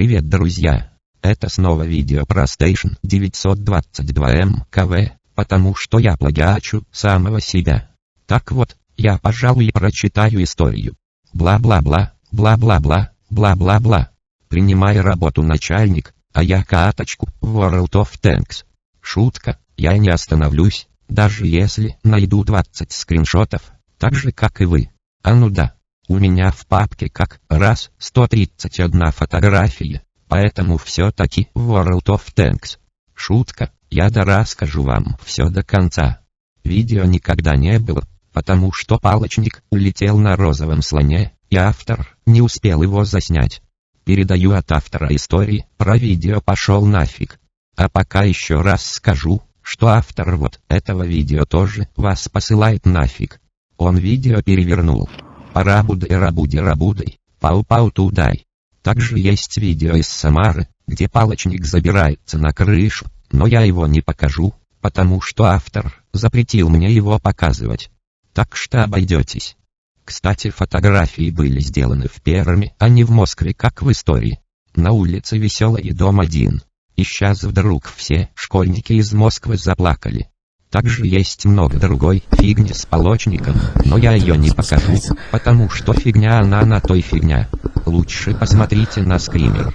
Привет, друзья! Это снова видео про Station 922 МКВ, потому что я плагиачу самого себя. Так вот, я, пожалуй, прочитаю историю. Бла-бла-бла, бла-бла-бла, бла-бла-бла. Принимай работу начальник, а я каточку в World of Tanks. Шутка, я не остановлюсь, даже если найду 20 скриншотов, так же как и вы. А ну да. У меня в папке как раз 131 фотография, поэтому все-таки World of Tanks. Шутка, я да расскажу вам все до конца. Видео никогда не было, потому что палочник улетел на розовом слоне, и автор не успел его заснять. Передаю от автора истории, про видео пошел нафиг. А пока еще раз скажу, что автор вот этого видео тоже вас посылает нафиг. Он видео перевернул. Парабудой рабуди рабудой, пау-пау тудай. Также есть видео из Самары, где палочник забирается на крышу, но я его не покажу, потому что автор запретил мне его показывать. Так что обойдетесь. Кстати, фотографии были сделаны в Перми, а не в Москве, как в истории. На улице Веселый дом один. И сейчас вдруг все школьники из Москвы заплакали. Также есть много другой фигни с полочником, но я ее не покажу, потому что фигня она на той фигня. Лучше посмотрите на скример.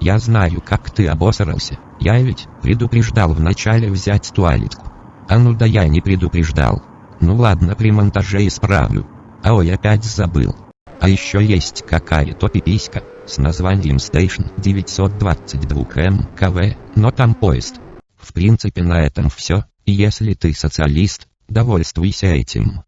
Я знаю, как ты обосрался. Я ведь предупреждал вначале взять туалетку. А ну да я не предупреждал. Ну ладно, при монтаже исправлю. А ой, опять забыл. А еще есть какая-то пиписька с названием Station 922 МКВ, но там поезд. В принципе на этом все, если ты социалист, довольствуйся этим.